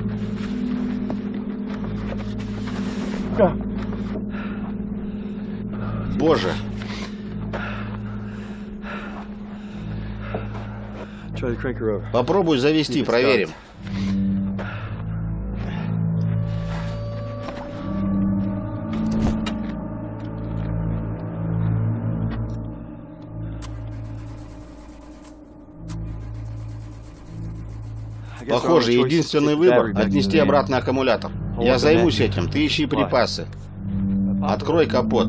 Speaker 1: Боже. Попробуй завести, проверим. Похоже, единственный выбор — отнести обратно аккумулятор. Я займусь этим, ты ищи припасы. Открой капот.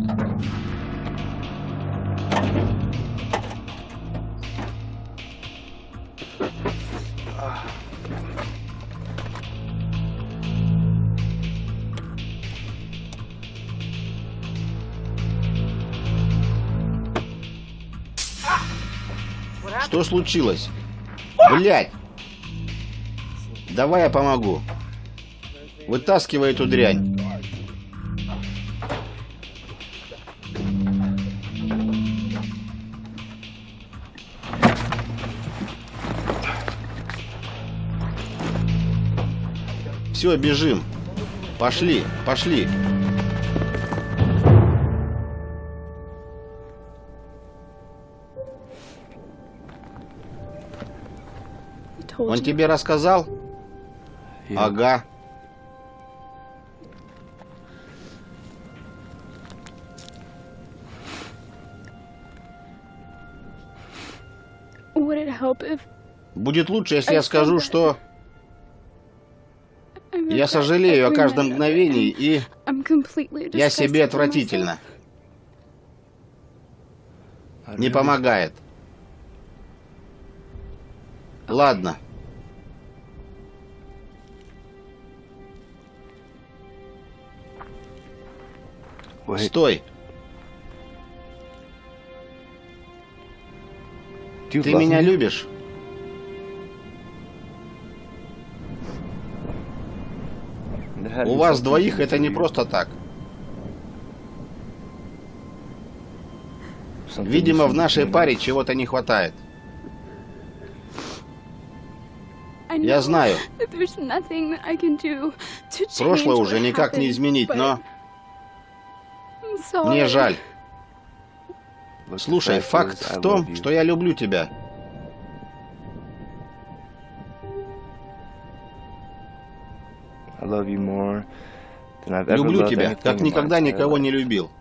Speaker 1: Что случилось? Блять! Давай я помогу. Вытаскивай эту дрянь. Все, бежим. Пошли, пошли. Он тебе рассказал? Ага. Будет лучше, если я скажу, что я сожалею о каждом мгновении, и я себе отвратительно. Не помогает. Ладно. Стой. Ты меня любишь? У вас двоих это не просто так. Видимо, в нашей паре чего-то не хватает. Я знаю. Прошлое уже никак не изменить, но... Мне жаль. Слушай, факт в том, что я люблю тебя. Люблю тебя, как никогда никого не любил.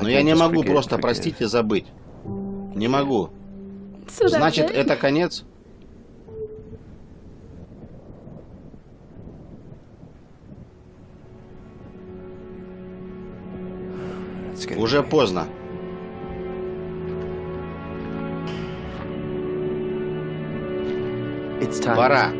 Speaker 1: Но я не могу просто простить и забыть. Не могу. Значит, это конец? Уже поздно. Пора.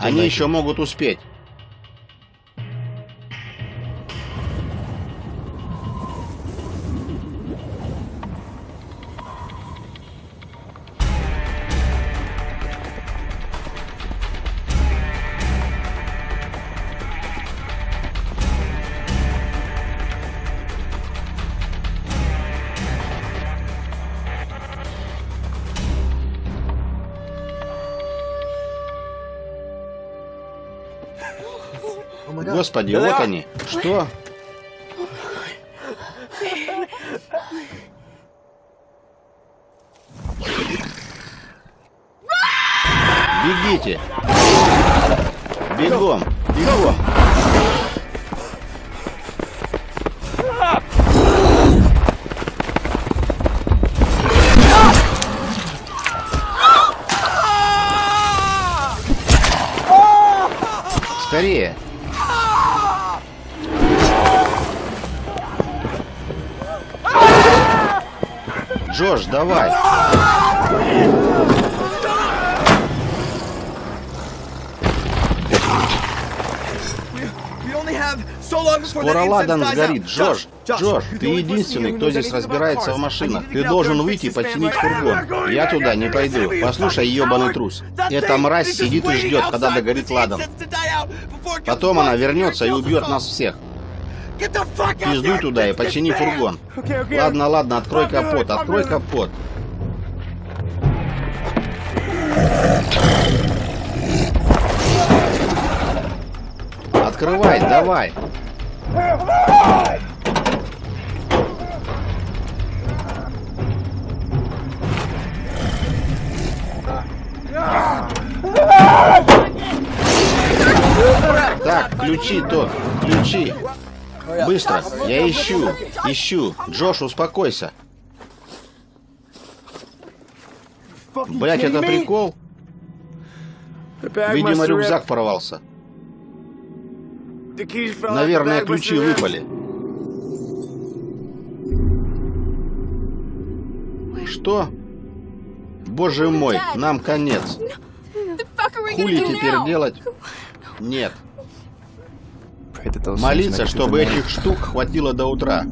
Speaker 1: Они еще могут успеть. Господи, вот они. Что? Ладан сгорит. Джош, Джош, ты единственный, кто здесь разбирается в машинах. Ты должен выйти и починить фургон. Я туда не пойду. Послушай, ебаный трус. Эта мразь сидит и ждет, когда догорит ладан. Потом она вернется и убьет нас всех. Пиздуй туда и почини фургон. Ладно, ладно, открой капот, открой капот. Открывай, давай. Так, ключи то, ключи. Быстро! Я ищу! Ищу! Джош, успокойся! Блять, это прикол? Видимо, рюкзак порвался. Наверное, ключи выпали. Что? Боже мой, нам конец. Хули теперь делать? Нет. Молиться, чтобы этих штук хватило до утра.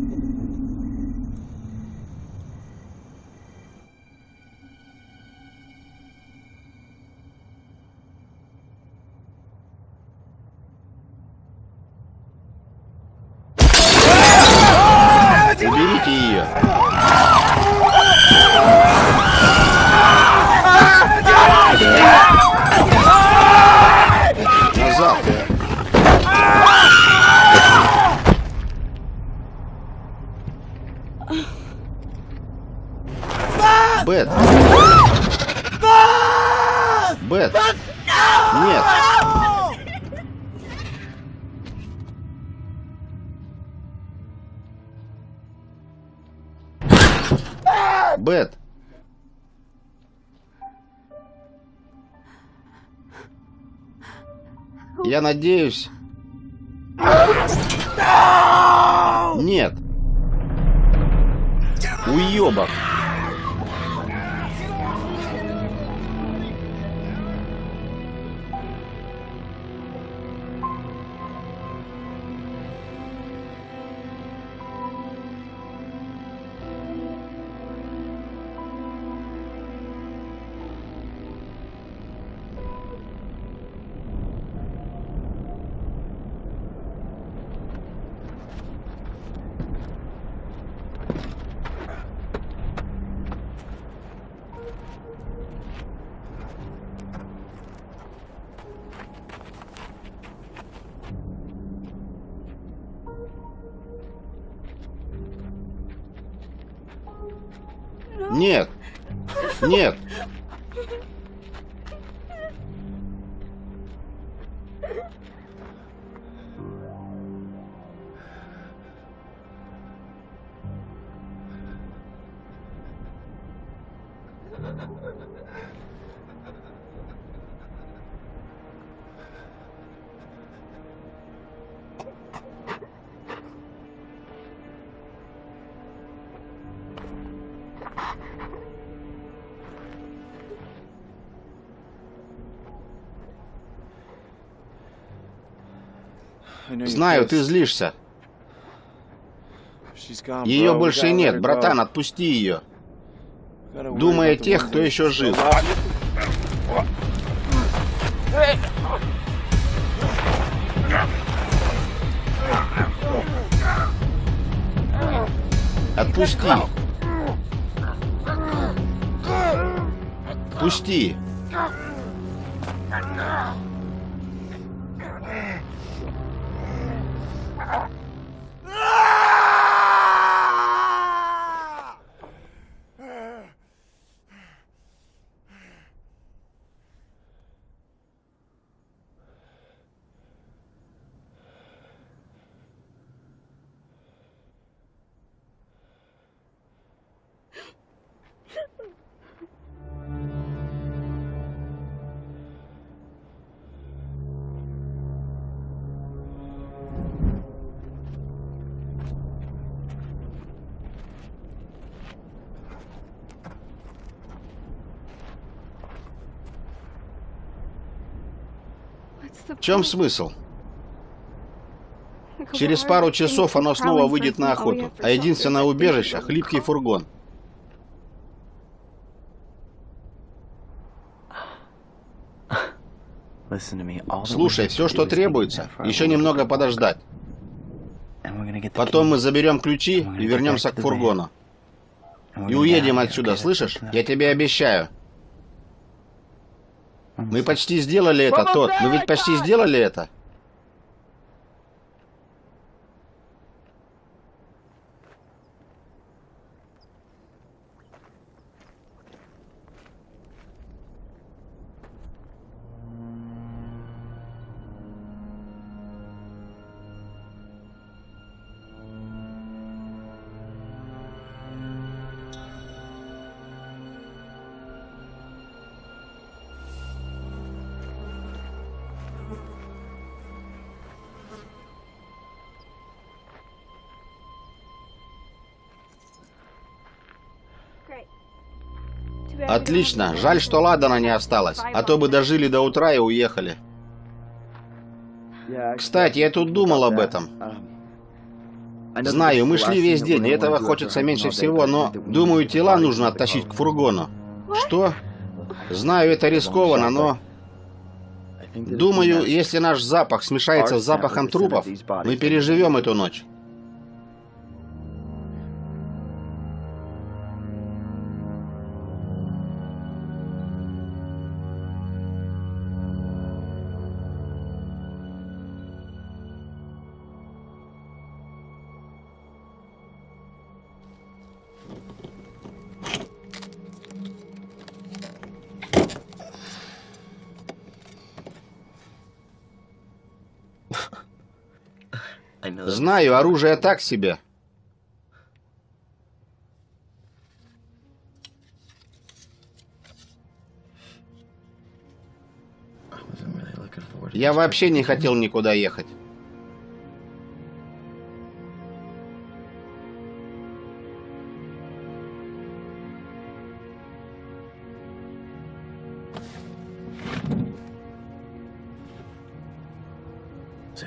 Speaker 1: Я надеюсь... Нет. Уебок. Нет. Нет. Знаю, ты злишься. Ее больше нет, братан, отпусти ее. Думай о тех, кто еще жив. Отпусти. Пусти. Чем смысл? Через пару часов оно снова выйдет на охоту, а единственное убежище — хлипкий фургон. Слушай, все, что требуется, еще немного подождать. Потом мы заберем ключи и вернемся к фургону. И уедем отсюда, слышишь? Я тебе обещаю. Мы почти сделали это, тот. Мы ведь почти сделали это. Отлично. Жаль, что Ладана не осталось. А то бы дожили до утра и уехали. Кстати, я тут думал об этом. Знаю, мы шли весь день, и этого хочется меньше всего, но, думаю, тела нужно оттащить к фургону. Что? Знаю, это рискованно, но... Думаю, если наш запах смешается с запахом трупов, мы переживем эту ночь. Знаю, оружие так себе. Я вообще не хотел никуда ехать.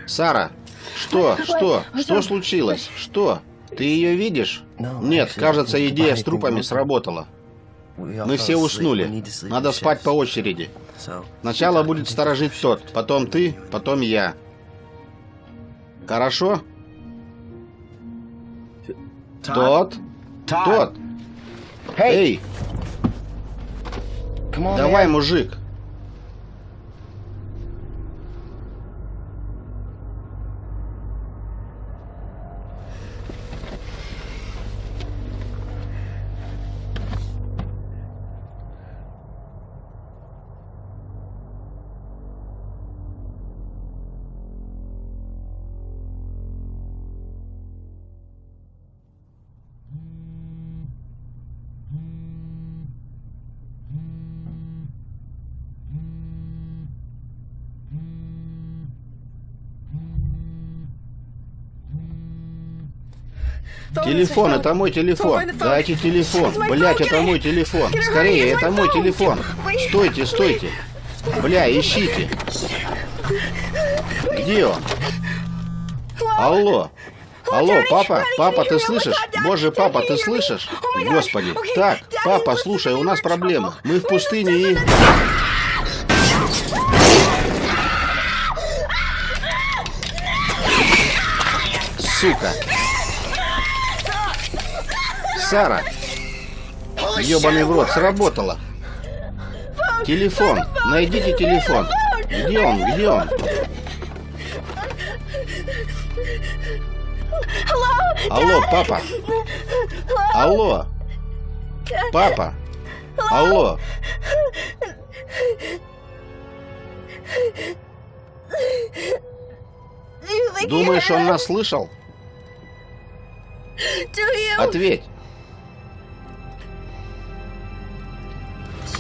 Speaker 1: Сара, что? Что? Что случилось? Что? Ты ее видишь? Нет, кажется, идея с трупами сработала. Мы все уснули. Надо спать по очереди. Сначала будет сторожить тот, потом ты, потом я. Хорошо? Тот? Тот? Эй! Давай, мужик. Телефон, это мой телефон. Дайте телефон. Блять, это мой телефон. Скорее, это мой телефон. Стойте, стойте. Бля, ищите. Где он? Алло. Алло, папа, папа, ты слышишь? Боже, папа, ты слышишь? Господи. Так, папа, слушай, у нас проблема. Мы в пустыне и... Сука. Сара! Ёбаный в рот, сработало! Телефон! Найдите телефон! Где он? Где он? Алло, папа! Алло! Папа! Алло! Думаешь, он нас слышал? Ответь!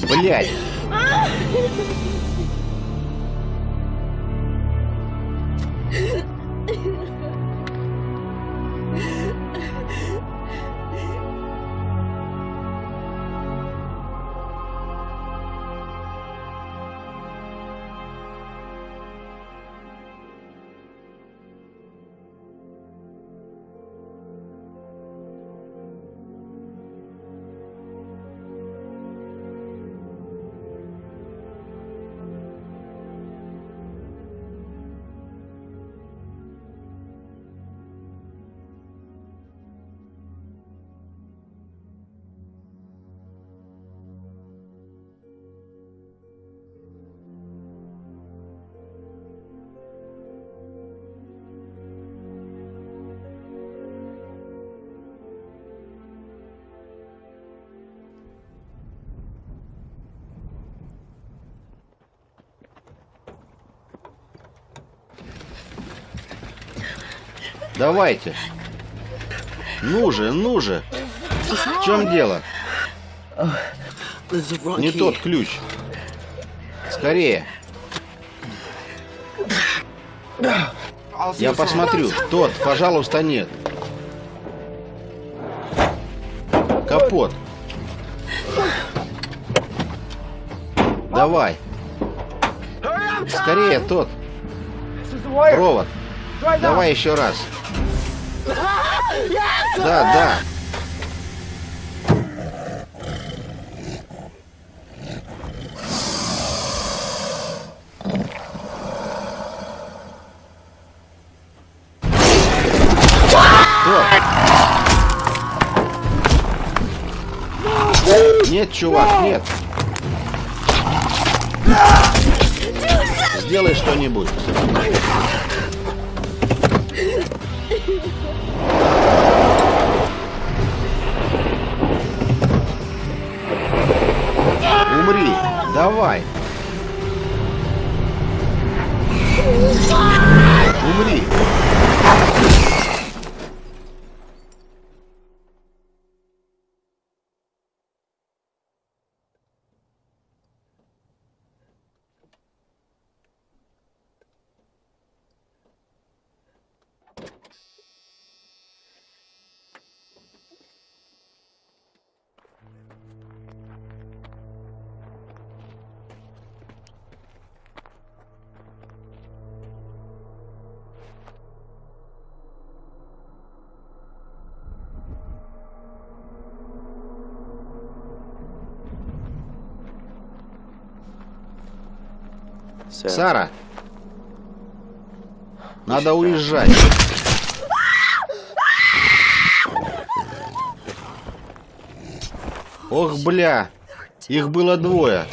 Speaker 1: Блять! Давайте. Ну же, ну же. В чем дело? Не тот ключ. Скорее. Я посмотрю. Тот, пожалуйста, нет. Капот. Давай. Скорее, тот. Провод. Давай еще раз. Да, да. Нет, чувак, нет. Сделай что-нибудь. Умри! Давай! Умри! Сара, надо уезжать. Ох, бля, их было двое.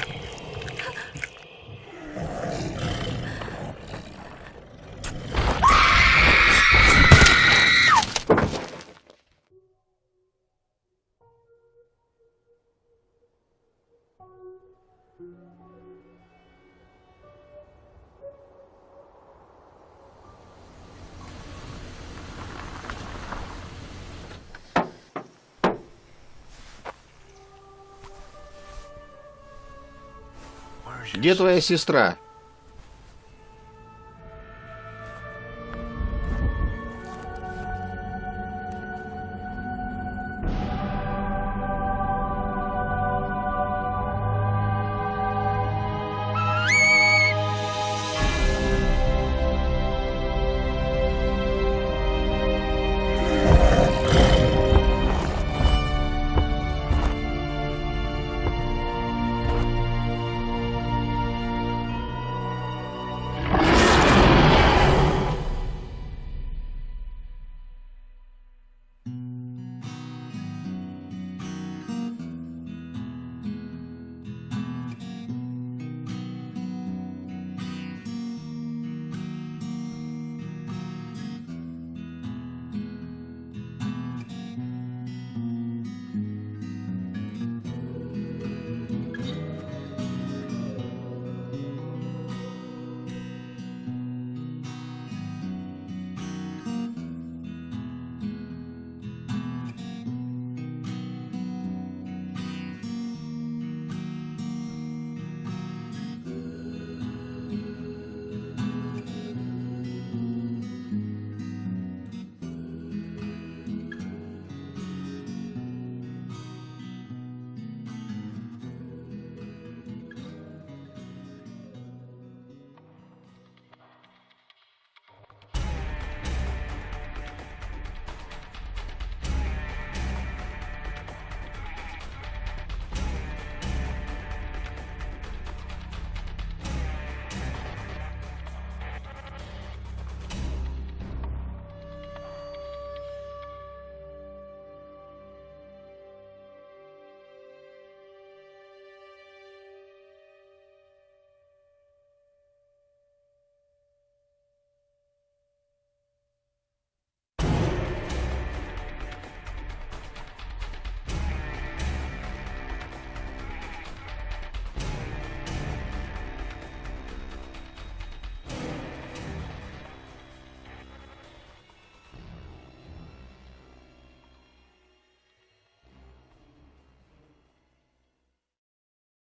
Speaker 1: Где твоя сестра?